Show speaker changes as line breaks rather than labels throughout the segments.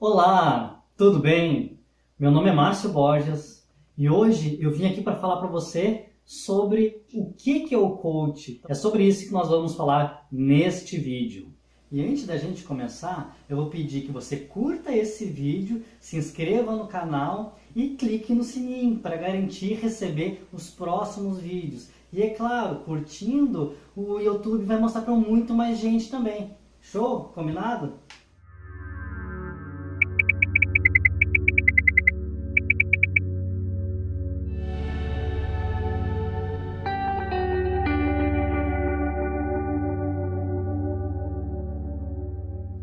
Olá, tudo bem? Meu nome é Márcio Borges e hoje eu vim aqui para falar para você sobre o que é o coach. É sobre isso que nós vamos falar neste vídeo. E antes da gente começar, eu vou pedir que você curta esse vídeo, se inscreva no canal e clique no sininho para garantir receber os próximos vídeos. E é claro, curtindo, o YouTube vai mostrar para muito mais gente também. Show? Combinado?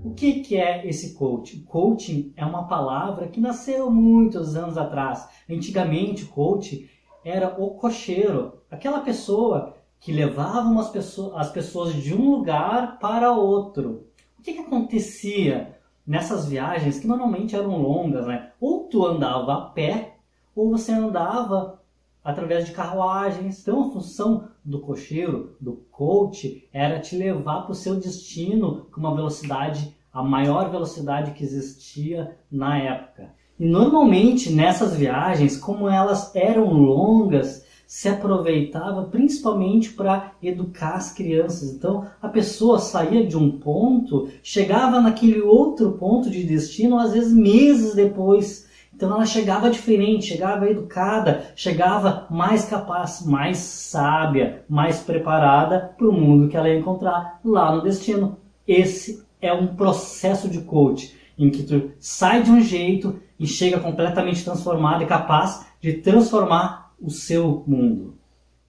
O que, que é esse coaching? Coaching é uma palavra que nasceu muitos anos atrás. Antigamente, coach era o cocheiro, aquela pessoa que levava umas pessoas, as pessoas de um lugar para outro. O que, que acontecia nessas viagens que normalmente eram longas, né? Ou tu andava a pé, ou você andava através de carruagens. Então a função do cocheiro, do coach, era te levar para o seu destino com uma velocidade, a maior velocidade que existia na época. E normalmente nessas viagens, como elas eram longas, se aproveitava principalmente para educar as crianças. Então a pessoa saía de um ponto, chegava naquele outro ponto de destino, às vezes meses depois. Então ela chegava diferente, chegava educada, chegava mais capaz, mais sábia, mais preparada para o mundo que ela ia encontrar lá no destino. Esse é um processo de coach em que tu sai de um jeito e chega completamente transformado e capaz de transformar o seu mundo.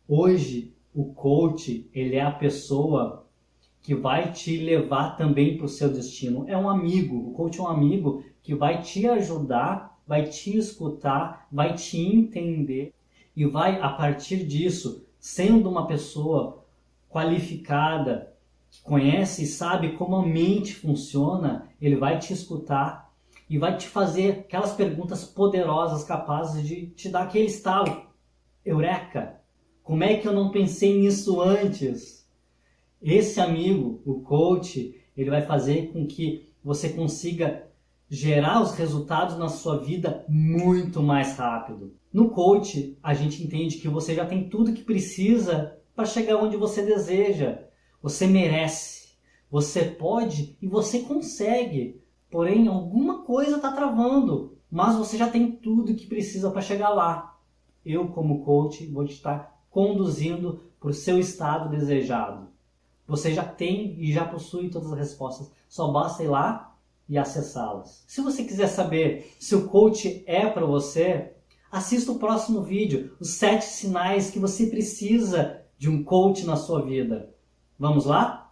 Hoje, o coach, ele é a pessoa que vai te levar também para o seu destino. É um amigo, o coach é um amigo que vai te ajudar, vai te escutar, vai te entender e vai, a partir disso, sendo uma pessoa qualificada, conhece e sabe como a mente funciona, ele vai te escutar e vai te fazer aquelas perguntas poderosas capazes de te dar aquele estalo. Eureka! Como é que eu não pensei nisso antes? Esse amigo, o coach, ele vai fazer com que você consiga gerar os resultados na sua vida muito mais rápido. No coach, a gente entende que você já tem tudo que precisa para chegar onde você deseja. Você merece, você pode e você consegue. Porém, alguma coisa está travando, mas você já tem tudo que precisa para chegar lá. Eu, como coach, vou te estar conduzindo para o seu estado desejado. Você já tem e já possui todas as respostas, só basta ir lá e acessá-las. Se você quiser saber se o coach é para você, assista o próximo vídeo, os sete sinais que você precisa de um coach na sua vida. Vamos lá?